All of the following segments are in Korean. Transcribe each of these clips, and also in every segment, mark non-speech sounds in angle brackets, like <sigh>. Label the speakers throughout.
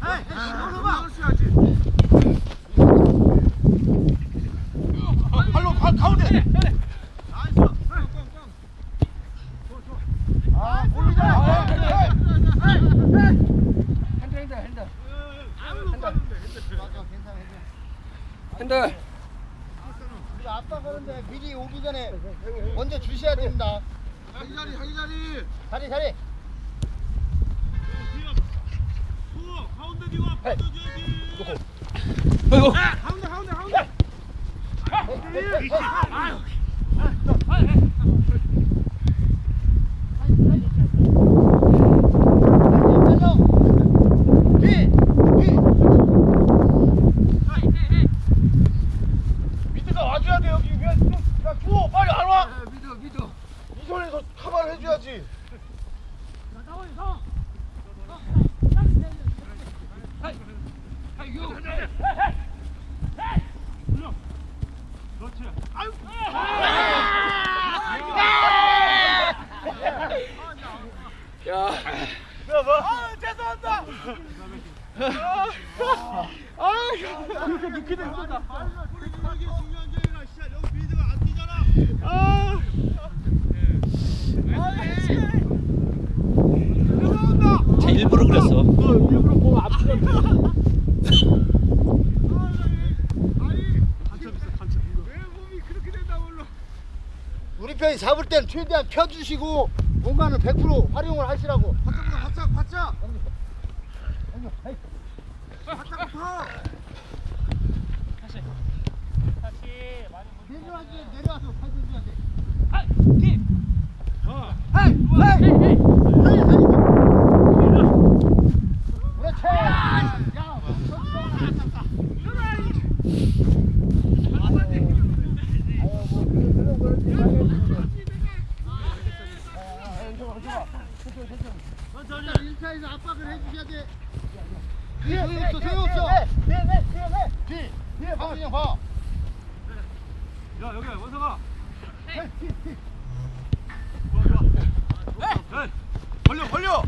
Speaker 1: 아빠
Speaker 2: 자리 자리
Speaker 1: 자리.
Speaker 2: 수 가운데 뒤와 빠져줘야지
Speaker 3: 아이고.
Speaker 2: 가운데 가운데 가운데
Speaker 1: 미드가 와줘야 돼 여기 야 주호 빨리 안 와.
Speaker 4: 미드 미드
Speaker 1: 이 손에서 카바를 해줘야지.
Speaker 2: 그렇지 아유
Speaker 3: 야.
Speaker 1: 아 죄송합니다. 아 이렇게 늦게 된다.
Speaker 2: 이게 중요한 게 아니라 진짜 여기 미드가 안 뛰잖아
Speaker 1: 아.
Speaker 3: 쟤 일부러 그랬어.
Speaker 1: 일부러 몸 아프게.
Speaker 2: 왜 몸이 그렇게 된다 몰라
Speaker 1: 편이 잡을 땐 최대한 펴주시고 공간은 100% 활용을 하시라고.
Speaker 2: 바짝보다 바짝 바짝 바짝부터
Speaker 1: 내려와서 내려와서 팔줘야 돼.
Speaker 2: 어
Speaker 1: 헤이 헤이 헤이 헤이 그렇지. 야,
Speaker 2: 천천히
Speaker 1: 1차에서 압박을 해주셔야 돼. 뒤에 소용없어, 소용없어. 뒤에, 뒤에, 뒤에, 뒤에. 뒤에 봐, 그냥 봐.
Speaker 2: 야 여기
Speaker 1: 뒤에, 뒤에, 뒤에.
Speaker 2: 좋아 좋아 에이 벌려 벌려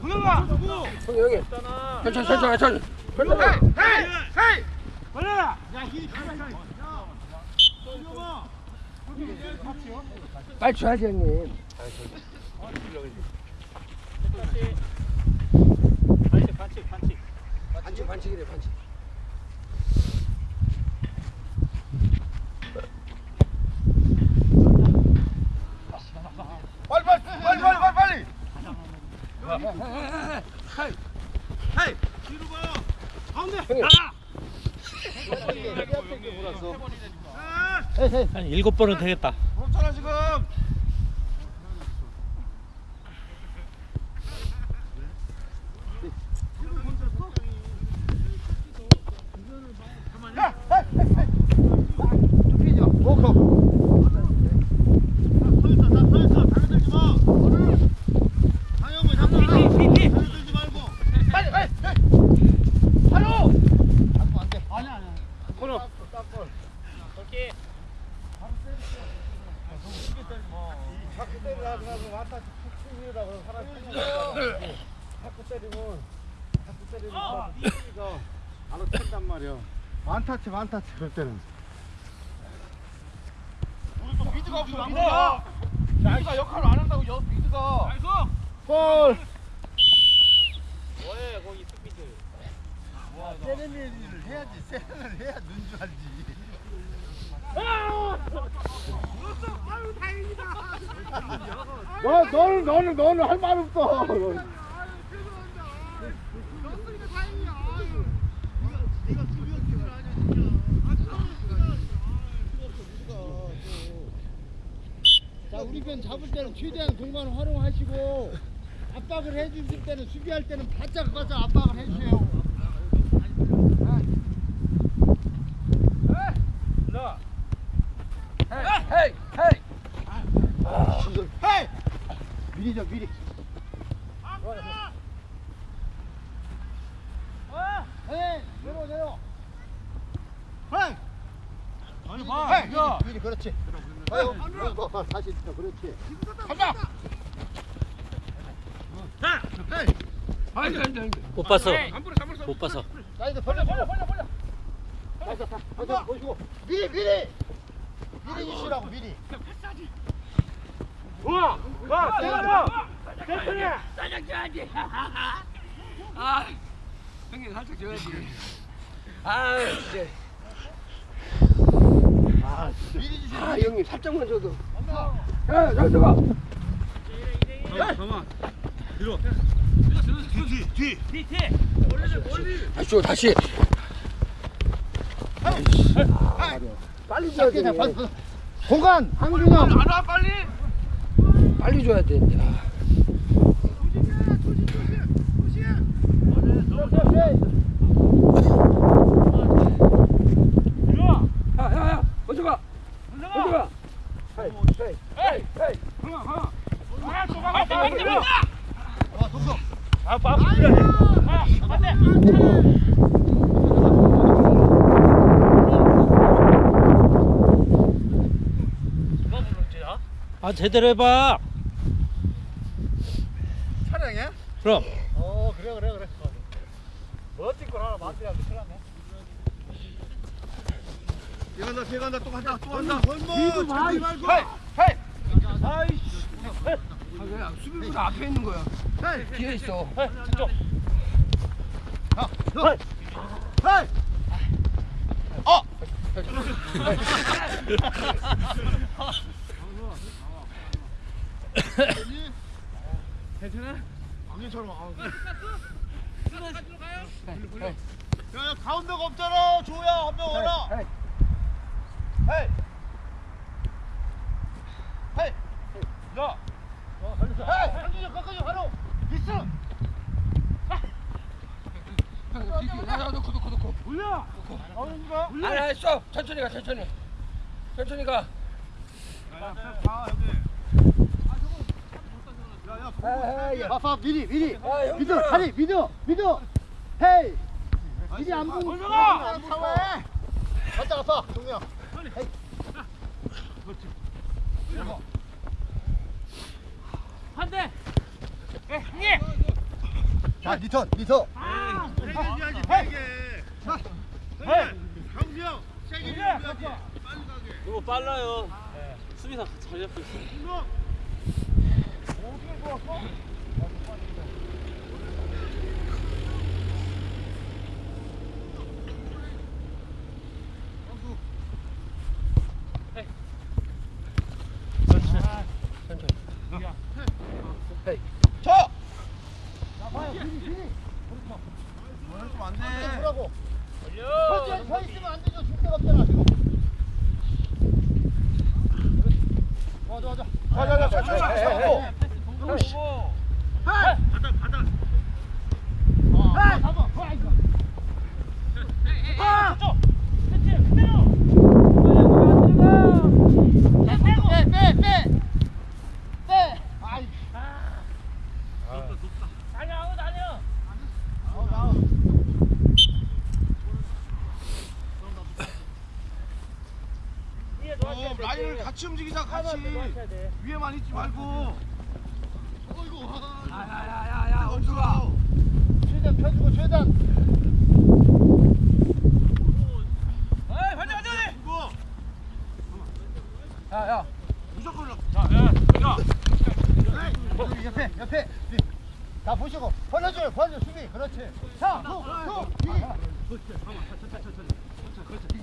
Speaker 2: 누구
Speaker 3: 형 여기. 천천히 천천히 천천히.
Speaker 2: 헤이 헤이 벌려라 야 힘이 가만히 야 동영아
Speaker 3: 빨리 줘야지 형님. 반칙 반칙이래 반칙.
Speaker 1: 빨리, 빨리, 빨리, 빨리, 빨리, 빨리.
Speaker 2: 헤이 뒤로 봐요 가운데
Speaker 3: 형님.
Speaker 2: 나가
Speaker 1: 헤이, 헤이.
Speaker 5: 한 일곱 번은 되겠다.
Speaker 2: 그렇잖아 지금
Speaker 1: 좁히죠. 워커.
Speaker 2: 서 있어 다 서 있어 달려들지 마 방향을 잡고 달려들지 말고
Speaker 1: 빨리, 빨리, 빨리. 바로. 잡고 안 돼. 아니, 아니.
Speaker 2: 코너
Speaker 1: 자꾸 때리라고 하고 왔다 툭툭 이러다가 사람이 자꾸 때리면 자꾸 때리면 이가 알아챈단 말이야. 만타치 그럴 때는.
Speaker 2: 우리 또 미드가 없어 미드가 미드가 역할을 안 한다고 여 미드가 나이스
Speaker 1: 볼.
Speaker 5: 뭐해 거기 스피드.
Speaker 1: 세레머니를 해야지. 세레머니를 해야 눈줄 알지.
Speaker 2: 아유 다행이다
Speaker 1: 너 너는 너는 너는 할 말 없어.
Speaker 2: 아유 죄송합니다 졌으니까 다행이야 아유 네가 네가 수비형 아니야 진짜 아
Speaker 1: 자 우리 편 잡을 때는 최대한 공간 활용하시고 압박을 해주실 때는 수비할 때는 바짝 바짝 압박을 해주세요.
Speaker 3: 헤이 헤이.
Speaker 1: 헤이! 미리죠 미리. 헤이 내려 내려. 헤이
Speaker 2: 아니 봐
Speaker 1: 헤이
Speaker 2: 야
Speaker 1: 미리 그렇지. 아유 어, 다시 있어 그렇지.
Speaker 2: 간다
Speaker 3: 못 봤어.
Speaker 4: 못 봐서.
Speaker 1: 사이드 벌려 벌려 벌려 벌려. 다 사이드 보시고. 미리 미리. 미리 주시라고 미리.
Speaker 2: 우와 와 때려봐
Speaker 3: 살짝 줘야지. 아, 형님 살짝 줘야지. 아, 진짜.
Speaker 1: 미리 주시라고
Speaker 3: 아, 형님 살짝만 줘도. 야, 잘 들어가.
Speaker 2: 잠깐만. 뒤로
Speaker 3: 다시 줘, 다시. 빨리 줘야 돼.
Speaker 1: 돼 공간 한균형
Speaker 2: 안와 빨리
Speaker 3: 빨리 줘야 되는데. 아. 야, 야, 야, 먼저 가. 먼저 가.
Speaker 1: 와 동서
Speaker 4: 아 제대로 해봐.
Speaker 1: 촬영해?
Speaker 4: 그럼.
Speaker 1: 어 그래 그래 그래. 멋진 걸 하나 만들어야 큰일 났네.
Speaker 2: 피간다 피간다. 또 간다 또 간다. 뒤도
Speaker 3: 마,
Speaker 2: 말고.
Speaker 3: 아, 그냥 수비보다 앞에 있는 거야. 뒤에 있어. <laughs>
Speaker 2: 왕년처럼 야야 가운데가 없잖아. 조야 한 명 와라
Speaker 1: 헤이. 헤이. 헤이.
Speaker 2: 야.
Speaker 1: 헤이. 한준이 꺾어줘 바로 미스.
Speaker 3: 야, 야.
Speaker 2: 올려.
Speaker 1: 어른이가
Speaker 3: 아니, 아니, 써. 천천히 가, 천천히. 천천히 가.
Speaker 2: 가 여기 야야
Speaker 3: 아,
Speaker 1: 미리 미리.
Speaker 3: 아, 형.
Speaker 1: 믿어 다리 믿어 믿어. 헤이. 미리 안 보고! 사와해 갔다 갔다 동영 자 리턴 리턴
Speaker 2: 세게 줘야지 세게 강수 형 세게 줘야지 빨리 가게.
Speaker 4: 너무 빨라요. 수비사 잘 잡고 있어.
Speaker 2: 운동
Speaker 1: 쳐! 자 봐요 미리 미리
Speaker 2: 그러면 안돼
Speaker 1: 보라고 서, 서 있으면 안 되죠 줄 데가 없잖아 지금 좋아 좋아 좋아 자자자 천천히 하고
Speaker 2: 바닥 바닥
Speaker 1: 아 잡아 아이고 빼빼빼빼빼 아이
Speaker 2: 어, 라인을 같이 움직이자 같이 위에만 있지 말고 어이구
Speaker 3: 야, 야, 야, 야, 야, 어디로 가?
Speaker 1: 최대한 펴주고 최대한
Speaker 2: 이거
Speaker 3: 야, 야.
Speaker 2: 무조건
Speaker 1: 여기 옆에 옆에 다 보시고 벌려줘요 벌려 수비 그렇지 자손손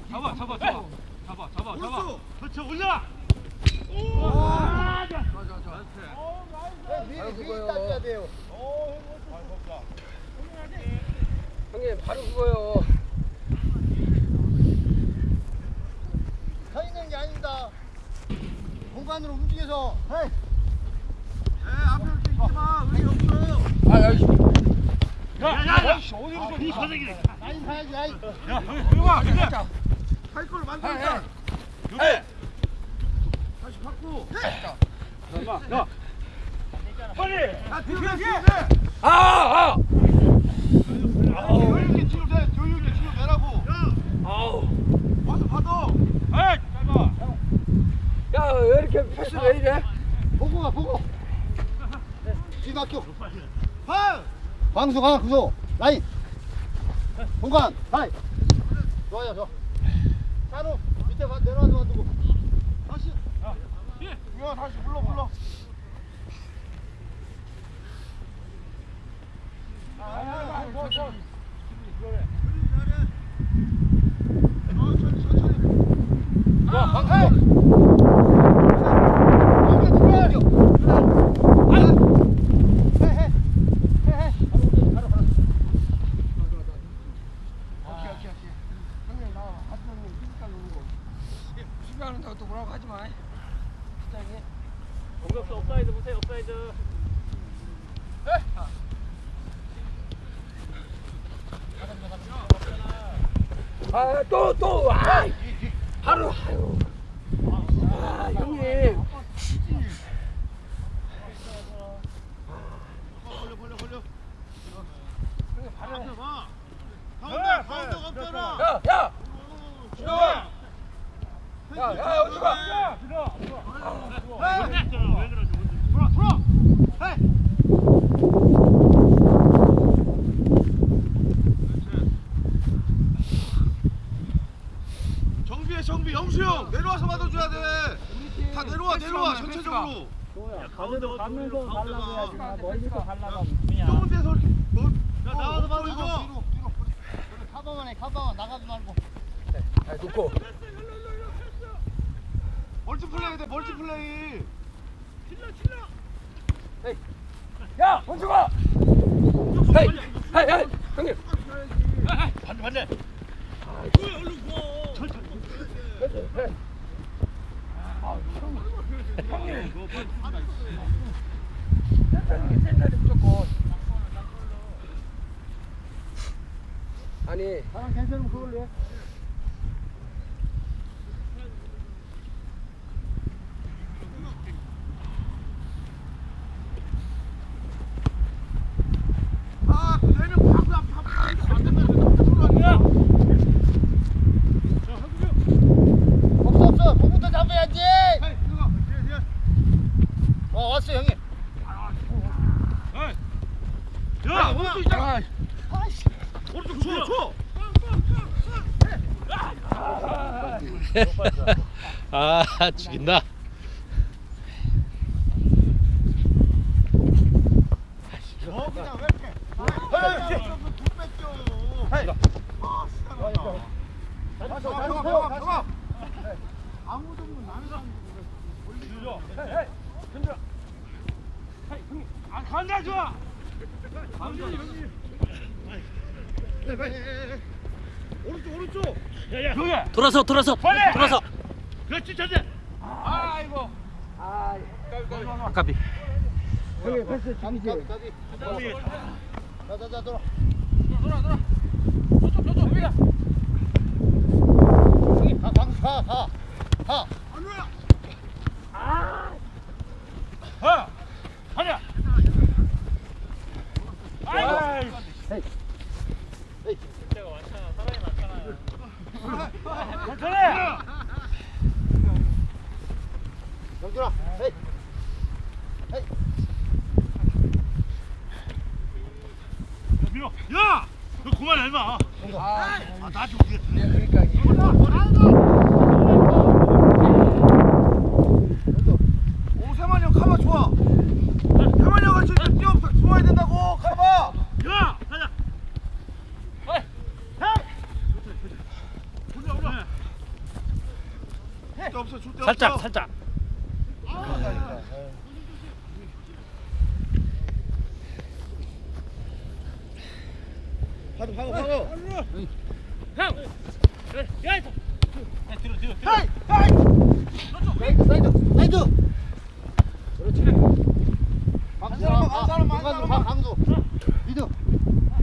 Speaker 4: 잡아, 잡아, 잡아. 잡아, 잡아,
Speaker 2: 오른쪽 그렇죠 올려
Speaker 3: 좋아, 좋아, 좋아.
Speaker 1: 미리 미리
Speaker 3: 그거요.
Speaker 1: 따져야 돼요
Speaker 3: 형님, 바로 그거요.
Speaker 1: 서 있는 게 아닙니다 공간으로 움직여서 헤이
Speaker 3: 아.
Speaker 2: 야야야 어디로 좀 선생님
Speaker 1: 라인 가야지 라인
Speaker 2: 야 형아
Speaker 3: 자,
Speaker 2: 할
Speaker 3: 야.
Speaker 2: 만들자
Speaker 3: 에이.
Speaker 2: 다시 바꾸
Speaker 4: 야,
Speaker 2: 야 뒤로 뒤로
Speaker 3: 아, 아.
Speaker 2: 여유 있게 뒤로 대 여유 있게 뒤로 내라고 야
Speaker 4: 아우.
Speaker 2: 와서 받아 에이 짧아
Speaker 3: 야, 왜 이렇게 패스 왜 이래?
Speaker 1: 보고 가 보고 뒤 막혀
Speaker 2: 발
Speaker 1: 광수 가 광수 라인 공간 하이 좋아요 좋아 찬우 밑에 봐 내려와서 놔두고
Speaker 2: 다시. 야 다시 불러 불러. 천천히 천천히.
Speaker 1: 좋아 방금
Speaker 2: 오케이 오케이 오케이. 형님 나와. 하트형님 피지컬 노는 거. 수비하는다고 또 뭐라고 하지 마. 시장이.
Speaker 4: 공격수 업사이드 보세요 업사이드
Speaker 3: 아, 또, 또, 아, 하루, 아유. 아, 형님. 야, 야! 야, 야, 야, 어디 가?
Speaker 2: 돌아 돌아. 정비해 정비 영수 형 내려와서 받아줘야 돼. 다 내려와 내려와 전체적으로.
Speaker 4: 가운데 가면서
Speaker 2: 가려고 해야지.
Speaker 4: 멀리서 가려고
Speaker 2: 좁은 데서 이렇게 뭐? 야 이거.
Speaker 1: 뒤로, 뒤로. 카바만 해, 카바만 나가지 말고.
Speaker 3: 아, 놓고.
Speaker 2: 멀티플레이 돼 멀티플레이.
Speaker 3: 야, 원주가! 헤이, 헤이, 헤이, 형님.
Speaker 4: 반대 반대
Speaker 3: 센터리 무조건. 아니,
Speaker 1: 사람 괜찮으면 그걸로 해.
Speaker 2: 아, 네명 바로 앞, 앞, 앞, 안 된다. 들어가냐?
Speaker 1: 없어, 없어. 공부터 잡아야지.
Speaker 2: 헤이, 들어가. 뒤에, 뒤에.
Speaker 1: 어, 왔어, 형님.
Speaker 2: 야, 오른쪽 있잖아.
Speaker 3: 아,
Speaker 2: 오른쪽 줘, 줘.
Speaker 4: 아 죽인다
Speaker 2: 어, 그냥 왜 이렇게? 헤이. 헤이. 아, 시원하다.
Speaker 1: 다시,
Speaker 2: 들어가,
Speaker 1: 다시,
Speaker 2: 들어가,
Speaker 1: 다시.
Speaker 2: 들어가. 아무도 없는 나는 사람. 아, 간다 좋아. 오른쪽 오른쪽.
Speaker 4: 돌아서 돌아서 돌아서
Speaker 2: 그렇지 전제.
Speaker 3: 아이고. 아,
Speaker 4: 아까비
Speaker 3: 형님 패스 죽이지.
Speaker 1: 가비, 가비. 자, 자, 자, 돌아. 가, 방, 가, 가. 가.
Speaker 2: 안우야.
Speaker 1: 에이. 영준아, 에이. 에이.
Speaker 2: 야, 너 그만해 임마.
Speaker 3: 아,
Speaker 2: 아, 나좀 어떻게?
Speaker 3: 그러니까 이게
Speaker 2: 오세만이 형 카바 좋아. 세만이 형 같이 뛰어 숨어야 된다고 카바. 야, 가자. 줄 없어, 줄데 없어.
Speaker 4: 살짝 살짝
Speaker 2: 파도 파고 파고.
Speaker 4: 뒤로 뒤로
Speaker 2: 헤이, 헤이.
Speaker 1: 사이드, 사이드, 사이드. 그렇지. 강수,
Speaker 2: 사람만,
Speaker 1: 가,
Speaker 2: 사람만,
Speaker 1: 강수,
Speaker 2: 사람만.
Speaker 1: 가, 강수. 미드.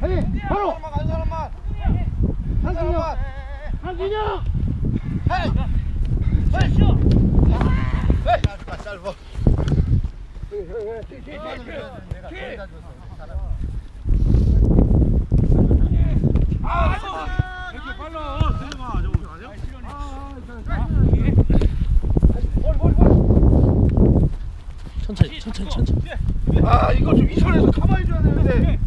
Speaker 1: 헤이, 바로.
Speaker 2: 사람만 간 사람만.
Speaker 1: 한승형
Speaker 2: 사람만.
Speaker 1: 한승형.
Speaker 2: 헤이. 이렇게 빨라. 저거 아니야?
Speaker 4: 천천히 천천히 천천히
Speaker 2: 아, 이거 좀 이선에서 가만히 줘야 되는데.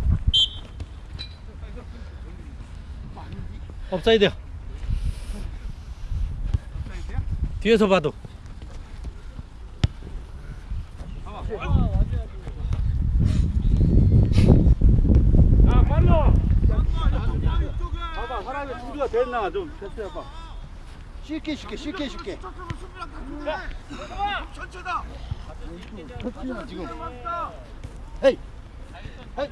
Speaker 4: 업사이드야. 뒤에서 봐도.
Speaker 1: 봐봐 사람이 준비가 됐나 좀 테스트해봐 쉽게 쉽게 쉽게 쉽게
Speaker 2: 천천다.
Speaker 1: 지금 헤이 헤이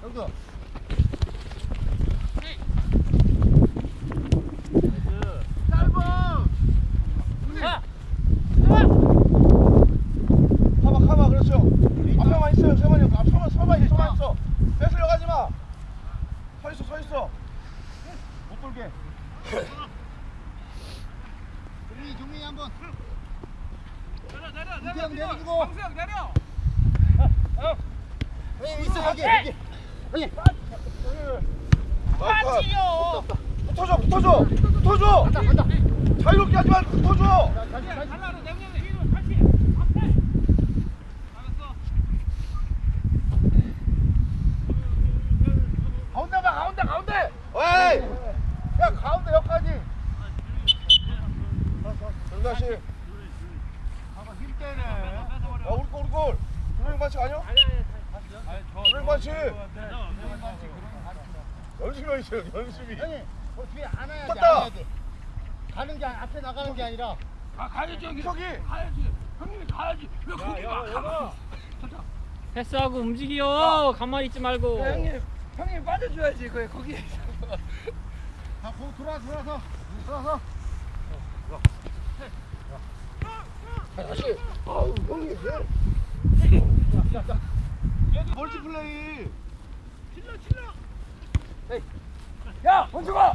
Speaker 1: 형도
Speaker 2: 가봐 가봐 그렇죠. 앞에만 있어요 세만이 형. 앞 서만 서만 있어 서만 있어. 뺏으려 가지 마. 서 있어 서 있어. 못 돌게.
Speaker 1: 종민이 종민이 한번 이태형 내려주고
Speaker 2: 방수형 내려.
Speaker 1: 형님 있어 여기 여기 형님
Speaker 2: 맞지요. 붙어줘 붙어줘 붙어줘.
Speaker 1: 간다 간다
Speaker 2: 자유롭게 하지 말고 붙어줘.
Speaker 1: 다시 다시
Speaker 2: 가운데 봐 가운데 가운데. 에이. 야 가운데 여기까지. 정다시.
Speaker 1: 힘 빼네
Speaker 2: 야 우리 골 우리 골. 조명 반칙 아니야? 조명 반칙. 연습이 있어요 연습이.
Speaker 1: 형님 어, 뒤에 안아야 돼
Speaker 2: 떴다.
Speaker 1: 안아야 돼 가는 게 아니- 앞에 나가는 게 아니라
Speaker 3: 가 가야지 형님.
Speaker 2: 이석이.
Speaker 3: 가야지. 형님이 가야지. 왜 거기 가? 가만.
Speaker 4: 패스하고 움직여. 가만히 있지 말고.
Speaker 3: 야, 형님 형님 빠져줘야지 그 거기.
Speaker 1: 자 거, 돌아 돌아서 돌아서
Speaker 2: 다시. 아우 형님. 멀티플레이.
Speaker 3: 야 원주가.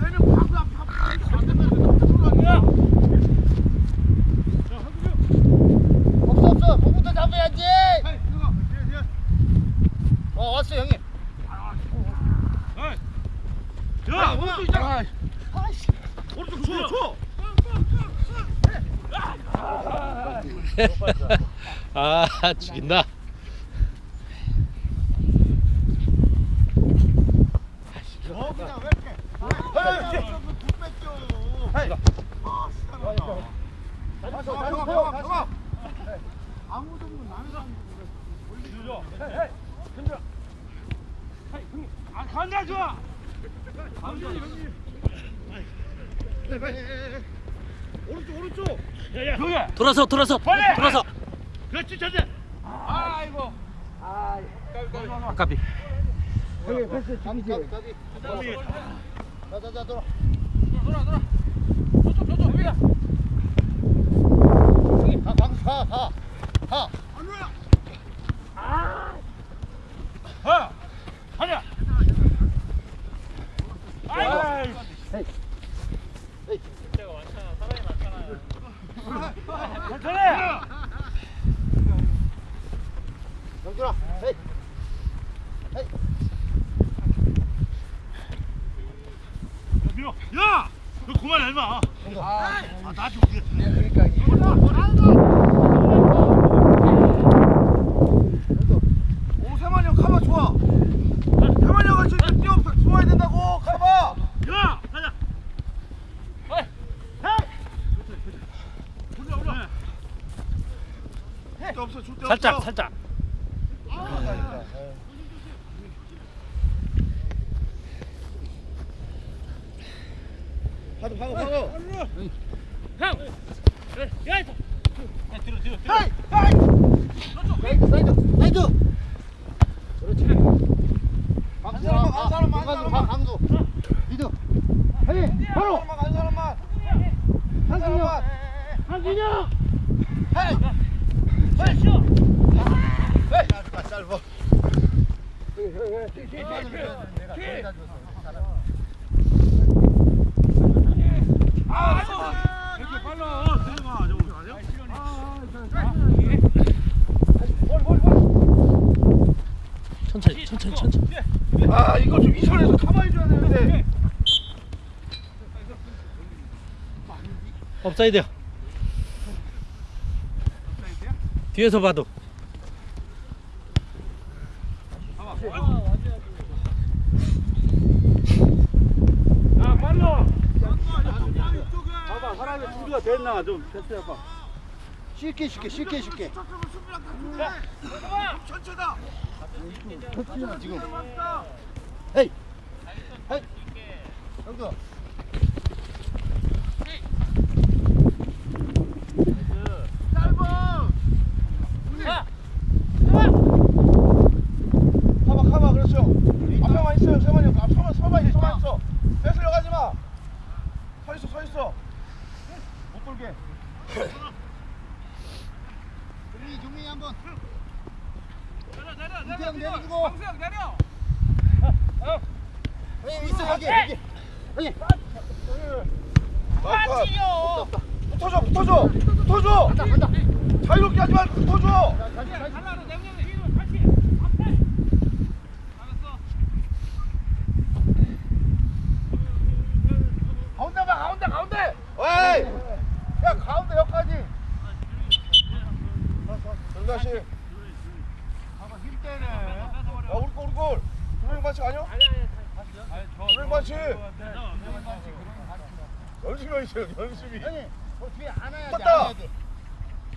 Speaker 3: 아
Speaker 4: 죽인다.
Speaker 1: 어 그냥 왜 이렇게
Speaker 2: 헤이, 헤이.
Speaker 1: 다시 서
Speaker 2: 가,
Speaker 1: 다시
Speaker 2: 가,
Speaker 1: 서
Speaker 2: 가, 가.
Speaker 1: 아무도 없는 남의 사람
Speaker 2: 아, 간다 좋아. 오른쪽, 오른쪽. 여기.
Speaker 4: 돌아서 돌아서 돌아서.
Speaker 2: 그렇지, 전제.
Speaker 3: 아이고.
Speaker 4: 아까비.
Speaker 1: 형님 패스 잠시 자자자 돌아
Speaker 3: 돌아 돌아. 저쪽 저쪽 여기다.
Speaker 1: 가 방수 가 가 가.
Speaker 2: 하. 하냐. 아이고. 천천히.
Speaker 1: 영준아 헤이 헤이
Speaker 2: 밀어. 야, 너 그만해 임마.
Speaker 3: 아,
Speaker 2: 아, 나 좀. 뒤에.
Speaker 3: 네, 그러니까
Speaker 2: Angelina! Hej! Hej! Hej! 나 짧아.
Speaker 1: 내가 아,
Speaker 2: 이렇게 빨라. 들어가. 저거 아니야? 아, 볼, 볼, 볼.
Speaker 4: 천천히, 천천히, 천천히.
Speaker 2: 아, 이거 좀 이선에서 가만히 줘야 되는데.
Speaker 4: 업사이드야. 뒤에서 봐도.
Speaker 1: 봐봐 사람이 준비가 됐나 좀 테스트해봐 쉽게 쉽게 쉽게 쉽게.
Speaker 2: 천천히다.
Speaker 1: 터치야 지금. 헤이. 헤이. 여기서
Speaker 2: 가봐, 가봐, 그렇죠. 앞에만 있어요, 세만이 형. 앞 서만, 서만 있어, 서만 있어. 뺏으려 가지 마. 서 있어, 서 있어. 못 돌게.
Speaker 1: 종민이 종민이 한번 이태형 내려주고
Speaker 3: 방수형 내려.
Speaker 1: 형님 있어 여기 여기 형님
Speaker 2: 나이스. 붙어줘, 붙어줘, 붙어줘.
Speaker 1: 간다 간다
Speaker 2: 자유롭게 하지 말고 붙어줘.
Speaker 1: 다시 다시
Speaker 3: 달라로 내면 뒤로 같이. 알았어.
Speaker 2: 가운데 봐, 가운데, 가운데. 에이, 야 가운데 여기까지. 정 다시. 야 우리 골, 우리 골. 조명 반칙 아니야? 조명 반칙. 열심히 하세요, 열심히.
Speaker 1: 형님 어, 뒤에
Speaker 2: 떴다.
Speaker 1: 안아야 돼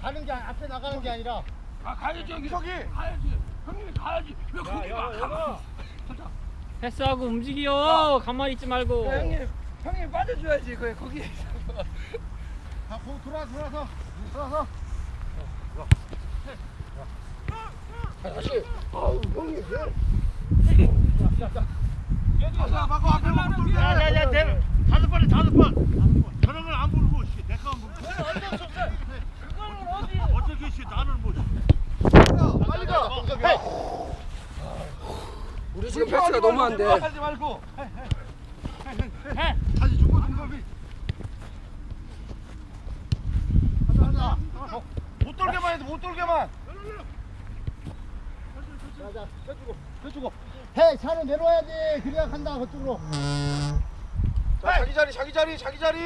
Speaker 1: 가는 게 아니- 앞에 나가는 게 아니라
Speaker 3: 아 가야지 여기.
Speaker 2: 저기.
Speaker 3: 가야지. 형님이 가야지. 왜 거기 가? 가만.
Speaker 4: 패스하고 움직여 가만히 있지 말고
Speaker 3: 형님 형님 빠져줘야지 그 거기.
Speaker 1: 자, 공 돌아 돌아서 돌아서
Speaker 2: 못 돌게만 해도 못 돌게만.
Speaker 1: 자자 펴주고 펴주고. 해 차는 내려와야지. 그래야 간다 그쪽으로.
Speaker 2: 자, 자기 자리, 자기 자리, 자기 자리.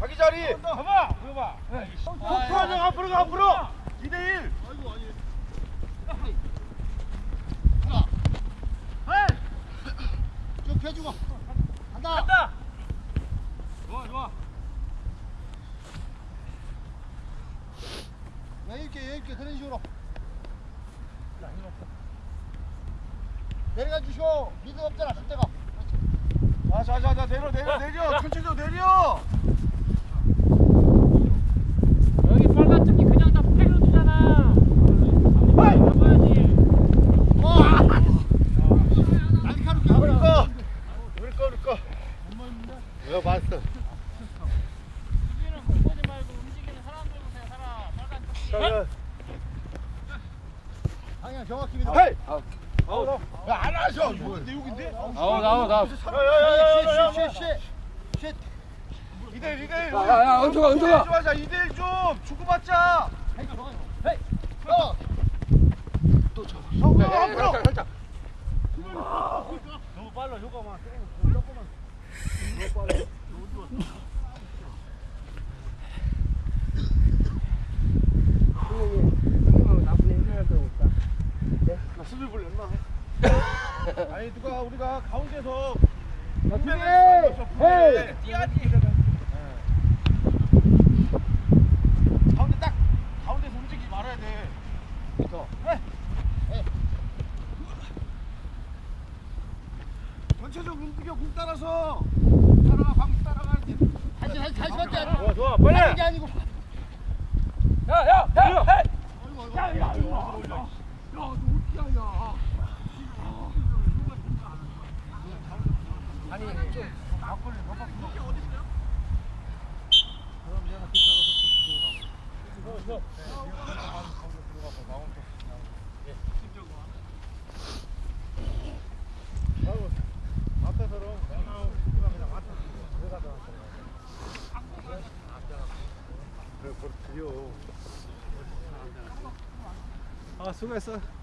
Speaker 2: 자기 자리.
Speaker 3: 봐봐. 이거 봐.
Speaker 2: 앞으로 가, 앞으로 가, 앞으로. 2대 1.
Speaker 1: 쭉 펴주고. 간다. 간다.
Speaker 3: 좋아 좋아.
Speaker 1: 여유있게 여유있게. 그런 식으로 내려가 주쇼 미드 없잖아 숫대가
Speaker 2: 자, 자, 자, 자, 내려, 내려, 내려. 천천히 좀 내려.
Speaker 4: 여기 빨간 쪽이 그냥 다 패려주잖아 잡아야지
Speaker 1: 날카롭게
Speaker 2: 우리
Speaker 1: 하고
Speaker 2: 거. 우리 거, 우리 거.
Speaker 1: 이거 봤어
Speaker 4: 수비는 못 보지 말고 움직이는 사람들 보세요 사람 빨간 쪽
Speaker 1: 방향 정확히 믿어
Speaker 2: 헤이. 아우, 야, 안 하셔. 근데 여기인데?
Speaker 4: 아우 나와 나와
Speaker 2: 야야야야야.
Speaker 1: 쉿쉿쉿쉿
Speaker 2: 2대 1, 2대 1.
Speaker 3: 야, 야, 야, 은서가, 은서가.
Speaker 2: 좀 하자. 2대 1 좀. 주고받자.
Speaker 1: 헤이 어
Speaker 2: 앞으로, 앞으로.
Speaker 3: 살짝.
Speaker 1: 너무 빨라 효과만
Speaker 3: 형님하고 나쁜 인생할 거 없다.
Speaker 2: 나 수비 볼래, 임마. 아니, 누가 우리가 가운데서
Speaker 1: 헤이
Speaker 2: 가운 아
Speaker 1: 수고했어.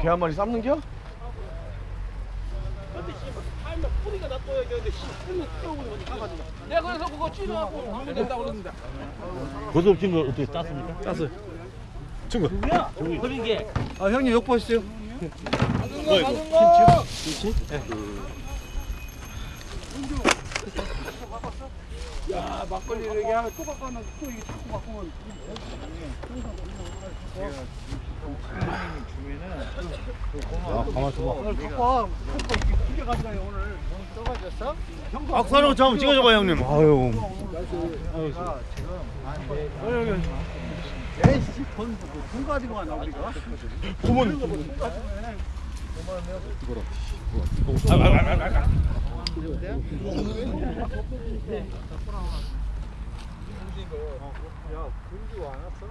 Speaker 2: 앞에서는 그냥 그냥 앞에서 들어가자.
Speaker 1: 아 수고했어.
Speaker 6: 뭐뭐개한 마리 삶는겨?
Speaker 3: 내가 그래서 그거 찌르하고 된다고 그러는데.
Speaker 2: 고소업진 거 어떻게 땄습니까?
Speaker 1: 땄어요. 친구.
Speaker 2: 누구야? 흐린 게.
Speaker 1: 아 형님 욕 보시죠.
Speaker 3: 받은 거 받은 거. 야 막걸리를 이렇게 하면 또 바꿔놓고 또 이게 자꾸 바꾸면
Speaker 1: 아 가만 있어봐.
Speaker 3: 오늘 바꿔 두개 가져가요 오늘
Speaker 1: 떠가졌어?
Speaker 2: 박사로 좀 찍어줘봐 형님.
Speaker 1: 아유. 에이씨 돈, 돈 가지고 가나 우리가? 야, 금주 안 왔어?